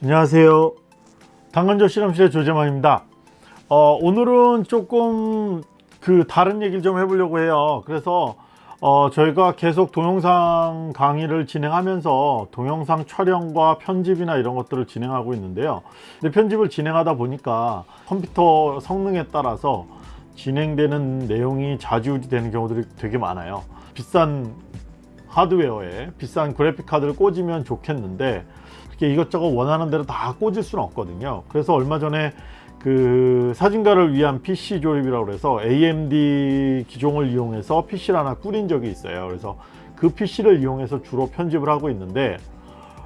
안녕하세요. 당근조 실험실의 조재만입니다. 어, 오늘은 조금 그 다른 얘기를 좀 해보려고 해요. 그래서 어, 저희가 계속 동영상 강의를 진행하면서 동영상 촬영과 편집이나 이런 것들을 진행하고 있는데요. 근데 편집을 진행하다 보니까 컴퓨터 성능에 따라서 진행되는 내용이 좌지우지 되는 경우들이 되게 많아요. 비싼 하드웨어에 비싼 그래픽 카드를 꽂으면 좋겠는데 이렇게 이것저것 원하는 대로 다 꽂을 수는 없거든요. 그래서 얼마 전에 그 사진가를 위한 PC 조립이라고 해서 AMD 기종을 이용해서 PC를 하나 꾸린 적이 있어요. 그래서 그 PC를 이용해서 주로 편집을 하고 있는데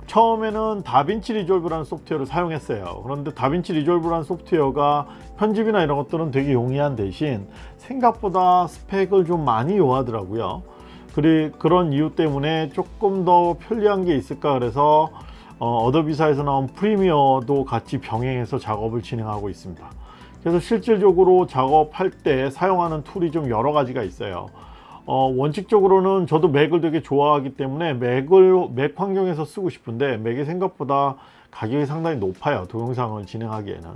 처음에는 DaVinci Resolve라는 소프트웨어를 사용했어요. 그런데 DaVinci Resolve라는 소프트웨어가 편집이나 이런 것들은 되게 용이한 대신 생각보다 스펙을 좀 많이 요하더라고요. 그리, 그런 이유 때문에 조금 더 편리한 게 있을까 그래서 어, 어도비사에서 나온 Premiere도 같이 병행해서 작업을 진행하고 있습니다. 그래서 실질적으로 작업할 때 사용하는 tool이 좀 여러 가지가 있어요. 어, 원칙적으로는 저도 맥을 되게 좋아하기 때문에 맥을 맥 환경에서 쓰고 싶은데 맥이 생각보다 가격이 상당히 높아요 동영상을 진행하기에는.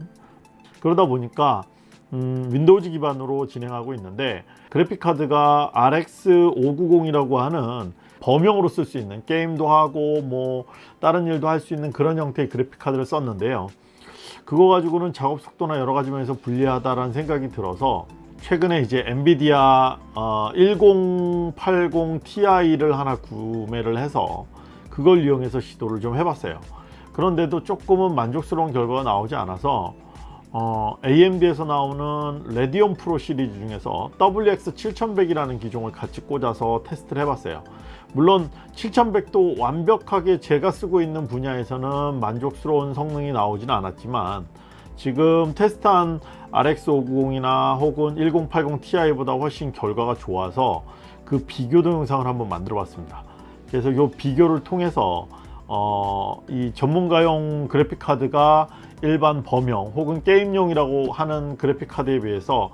그러다 보니까 음, 윈도우즈 기반으로 진행하고 있는데 그래픽카드가 RX 590이라고 하는 범용으로 쓸 수 있는 게임도 하고 뭐 다른 일도 할 수 있는 그런 형태의 그래픽 카드를 썼는데요. 그거 가지고는 작업 속도나 여러 가지 면에서 불리하다라는 생각이 들어서 최근에 이제 엔비디아 어, 1080 Ti를 하나 구매를 해서 그걸 이용해서 시도를 좀 해봤어요. 그런데도 조금은 만족스러운 결과가 나오지 않아서 어, AMD에서 나오는 레디온 프로 시리즈 중에서 WX7100이라는 기종을 같이 꽂아서 테스트를 해봤어요. 물론 7100도 완벽하게 제가 쓰고 있는 분야에서는 만족스러운 성능이 나오지는 않았지만 지금 테스트한 RX590이나 혹은 1080 Ti보다 훨씬 결과가 좋아서 그 비교 동영상을 한번 만들어 봤습니다. 그래서 이 비교를 통해서 어, 이 전문가용 그래픽카드가 일반 범용 혹은 게임용이라고 하는 그래픽카드에 비해서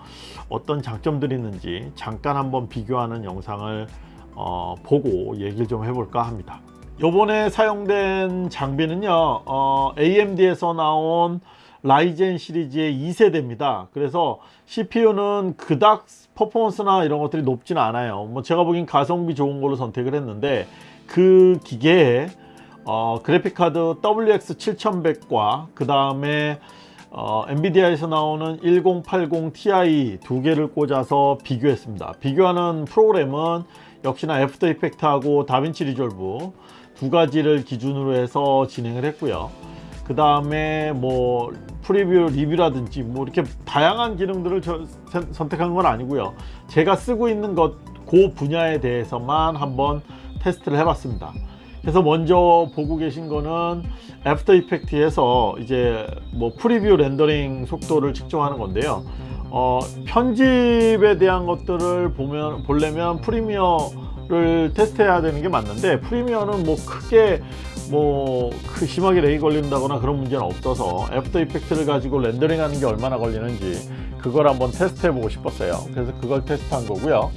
어떤 장점들이 있는지 잠깐 한번 비교하는 영상을 어, 보고 얘기를 좀 해볼까 합니다. 요번에 사용된 장비는요 어, AMD에서 나온 라이젠 시리즈의 2세대입니다. 그래서 CPU는 그닥 퍼포먼스나 이런 것들이 높지는 않아요. 뭐 제가 보기엔 가성비 좋은 걸로 선택을 했는데 그 기계에 어, 그래픽카드 WX7100과 그 다음에 어, 엔비디아에서 나오는 1080 Ti 두 개를 꽂아서 비교했습니다. 비교하는 프로그램은 역시나 After Effect하고 DaVinci Resolve 두 가지를 기준으로 해서 진행을 했고요. 그 다음에 뭐 preview 리뷰라든지 뭐 이렇게 다양한 기능들을 저, 선택한 건 아니고요. 제가 쓰고 있는 것 그 분야에 대해서만 한번 테스트를 해봤습니다 그래서 먼저 보고 계신 거는 After Effect에서 이제 뭐 preview 렌더링 속도를 측정하는 건데요. 어, 편집에 대한 것들을 보면 보려면 Premiere를 테스트해야 되는 게 맞는데 Premiere는 뭐 크게 뭐 심하게 lag이 걸린다거나 그런 문제는 없어서 After Effect를 가지고 렌더링 하는 게 얼마나 걸리는지 그걸 한번 테스트 해보고 싶었어요. 그래서 그걸 테스트한 거고요.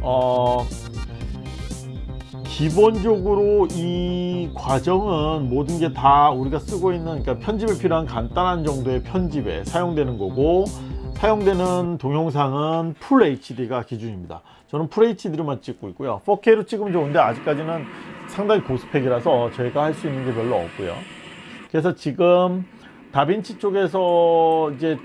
어, 기본적으로 이 과정은 모든 게 다 우리가 쓰고 있는 그러니까 편집에 필요한 간단한 정도의 편집에 사용되는 거고 사용되는 동영상은 full HD가 기준입니다. 저는 full HD로만 찍고 있고요. 4K로 찍으면 좋은데 아직까지는 상당히 고스펙이라서 저희가 할 수 있는 게 별로 없고요. 그래서 지금 DaVinci 쪽에서 이제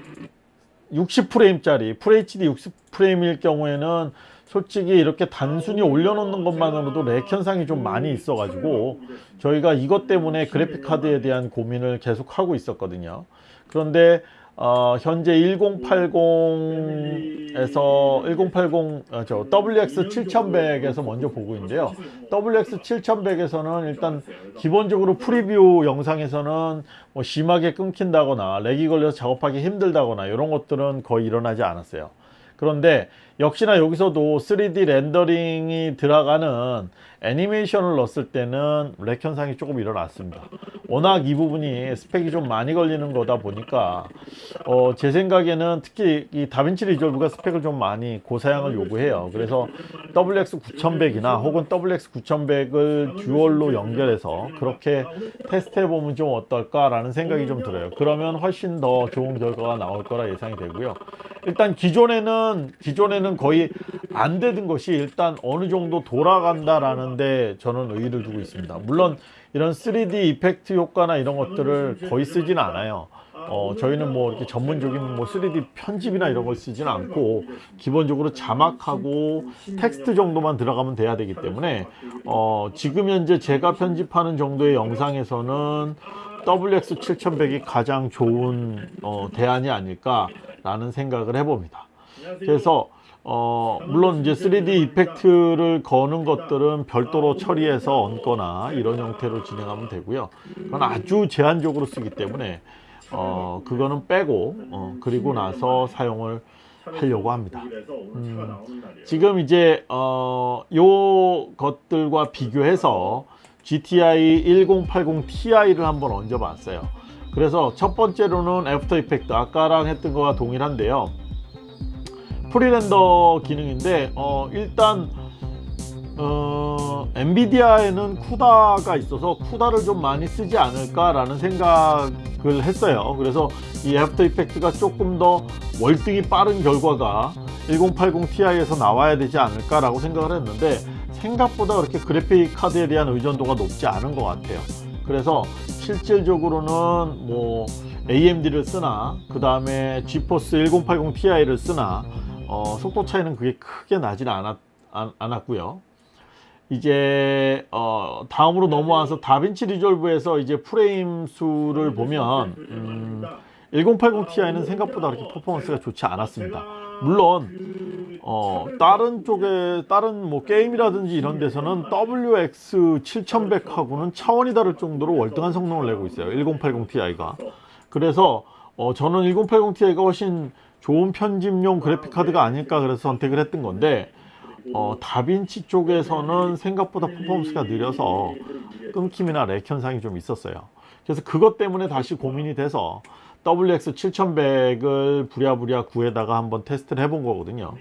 60프레임짜리 full HD 60프레임일 경우에는 솔직히 이렇게 단순히 올려놓는 것만으로도 lag 현상이 좀 많이 있어 가지고 저희가 이것 때문에 그래픽카드에 대한 고민을 계속 하고 있었거든요. 그런데 어, 현재 1080에서 1080 어, 저 WX 7100에서 먼저 보고 있는데요. WX 7100에서는 일단 기본적으로 preview 영상에서는 뭐 심하게 끊긴다거나 lag이 걸려서 작업하기 힘들다거나 이런 것들은 거의 일어나지 않았어요 그런데 역시나 여기서도 3D 렌더링이 들어가는 애니메이션을 넣었을 때는 lag 현상이 조금 일어났습니다. 워낙 이 부분이 스펙이 좀 많이 걸리는 거다 보니까 어, 제 생각에는 특히 이 다빈치 리졸브가 스펙을 좀 많이 고사양을 요구해요. 그래서 WX 9100이나 혹은 WX 9100을 듀얼로 연결해서 그렇게 테스트해 보면 좀 어떨까 라는 생각이 좀 들어요. 그러면 훨씬 더 좋은 결과가 나올 거라 예상이 되고요. 일단 기존에는 기존에는 거의 안 되던 것이 일단 어느 정도 돌아간다라는 데 저는 의의를 두고 있습니다. 물론 이런 3D 이펙트 효과나 이런 것들을 거의 쓰지는 않아요. 어, 저희는 뭐 이렇게 전문적인 뭐 3D 편집이나 이런 걸 쓰지는 않고 기본적으로 자막하고 텍스트 정도만 들어가면 돼야 되기 때문에 어, 지금 현재 제가 편집하는 정도의 영상에서는 WX 7100이 가장 좋은 어, 대안이 아닐까 라는 생각을 해봅니다. 그래서 어, 물론 이제 3D 이펙트를 거는 것들은 별도로 처리해서 얹거나 이런 형태로 진행하면 되고요. 그건 아주 제한적으로 쓰기 때문에 어, 그거는 빼고 어, 그리고 나서 사용을 하려고 합니다. 음, 지금 이제 어, 요 것들과 비교해서 GTX 1080 Ti를 한번 얹어 봤어요. 그래서 첫 번째로는 After Effect 아까랑 했던 거와 동일한데요. pre-render 기능인데 어, 일단 어, 엔비디아에는 CUDA가 있어서 CUDA를 좀 많이 쓰지 않을까 라는 생각을 했어요. 그래서 이 After Effect가 조금 더 월등히 빠른 결과가 1080 Ti에서 나와야 되지 않을까 라고 생각을 했는데 생각보다 그렇게 그래픽 카드에 대한 의존도가 높지 않은 것 같아요. 그래서 실질적으로는 뭐 AMD를 쓰나 그 다음에 GeForce 1080 Ti를 쓰나 어, 속도 차이는 그게 크게 나지는 않았, 않았고요. 이제 어, 다음으로 넘어와서 다빈치 리졸브에서 이제 프레임 수를 보면 음, 1080 Ti는 생각보다 그렇게 퍼포먼스가 좋지 않았습니다. 물론 어, 다른 쪽에 다른 뭐 게임이라든지 이런 데서는 WX 7100하고는 차원이 다를 정도로 월등한 성능을 내고 있어요. 1080 Ti가. 그래서 어, 저는 1080 Ti가 훨씬 좋은 편집용 그래픽 카드가 아닐까 그래서 선택을 했던 건데 어, DaVinci 쪽에서는 생각보다 퍼포먼스가 느려서 끊김이나 lag 현상이 좀 있었어요. 그래서 그것 때문에 다시 고민이 돼서 WX 7100을 부랴부랴 구해다가 한번 테스트를 해본 거거든요.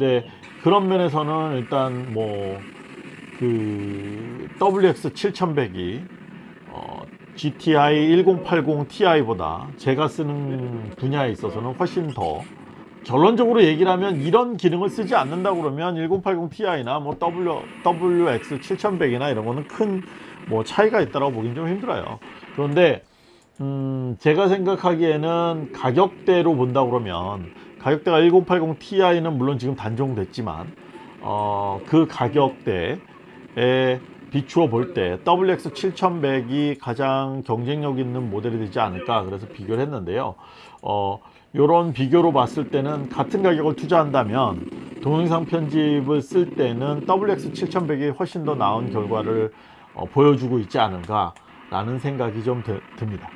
근데 그런 면에서는 일단 뭐 그 WX 7100이 어, GTI 1080 Ti보다 제가 쓰는 분야에 있어서는 훨씬 더 결론적으로 얘기를 하면 이런 기능을 쓰지 않는다 그러면 1080 Ti나 뭐 W, WX 7100이나 이런 거는 큰 뭐 차이가 있다고 보긴 좀 힘들어요. 그런데 음, 제가 생각하기에는 가격대로 본다 그러면 가격대가 1080 Ti는 물론 지금 단종됐지만 어, 그 가격대에 비추어 볼 때 WX 7100이 가장 경쟁력 있는 모델이 되지 않을까 그래서 비교를 했는데요. 어, 이런 비교로 봤을 때는 같은 가격을 투자한다면 동영상 편집을 쓸 때는 WX 7100이 훨씬 더 나은 결과를 어, 보여주고 있지 않은가 라는 생각이 좀 드, 듭니다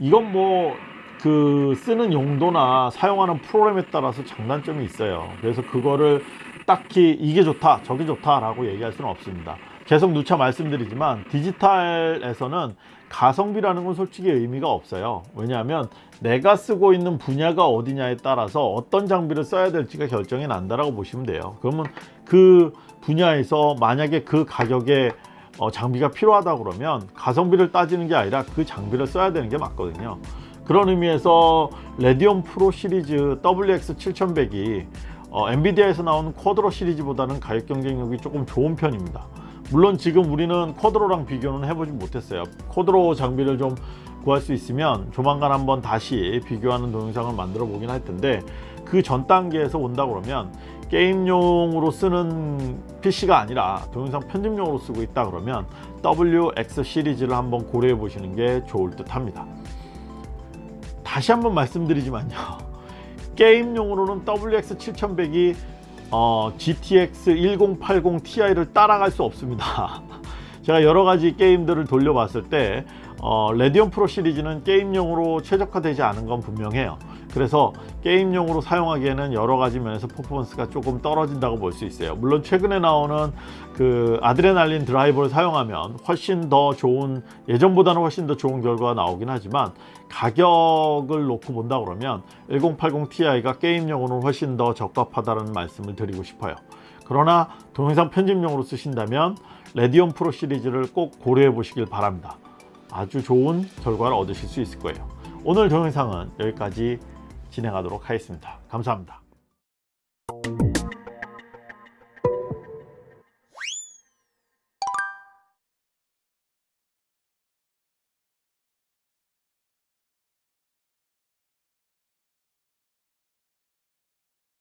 이건 뭐 그 쓰는 용도나 사용하는 프로그램에 따라서 장단점이 있어요. 그래서 그거를 딱히 이게 좋다 저게 좋다 라고 얘기할 수는 없습니다. 계속 누차 말씀드리지만 디지털에서는 가성비라는 건 솔직히 의미가 없어요. 왜냐하면 내가 쓰고 있는 분야가 어디냐에 따라서 어떤 장비를 써야 될지가 결정이 난다라고 보시면 돼요. 그러면 그 분야에서 만약에 그 가격에 어, 장비가 필요하다 그러면 가성비를 따지는 게 아니라 그 장비를 써야 되는 게 맞거든요. 그런 의미에서 Radeon Pro 시리즈 WX 7100이 어, 엔비디아에서 나오는 Quadro 시리즈보다는 가격 경쟁력이 조금 좋은 편입니다. 물론 지금 우리는 Quadro랑 비교는 해보지 못했어요. Quadro 장비를 좀 구할 수 있으면 조만간 한번 다시 비교하는 동영상을 만들어 보긴 할 텐데 그 전 단계에서 온다 그러면 게임용으로 쓰는 PC가 아니라 동영상 편집용으로 쓰고 있다 그러면 WX 시리즈를 한번 고려해 보시는 게 좋을 듯 합니다. 다시 한번 말씀드리지만요. 게임용으로는 WX 7100이 어, GTX 1080 Ti를 따라갈 수 없습니다. 제가 여러 가지 게임들을 돌려봤을 때 어, 레디온 프로 시리즈는 게임용으로 최적화되지 않은 건 분명해요. 그래서 게임용으로 사용하기에는 여러 가지 면에서 퍼포먼스가 조금 떨어진다고 볼 수 있어요. 물론 최근에 나오는 그 아드레날린 드라이버를 사용하면 훨씬 더 좋은 예전보다는 훨씬 더 좋은 결과가 나오긴 하지만 가격을 놓고 본다 그러면 1080 Ti가 게임용으로는 훨씬 더 적합하다는 말씀을 드리고 싶어요. 그러나 동영상 편집용으로 쓰신다면 레디온 프로 시리즈를 꼭 고려해 보시길 바랍니다. 아주 좋은 결과를 얻으실 수 있을 거예요. 오늘 동영상은 여기까지 진행하도록 하겠습니다. 감사합니다.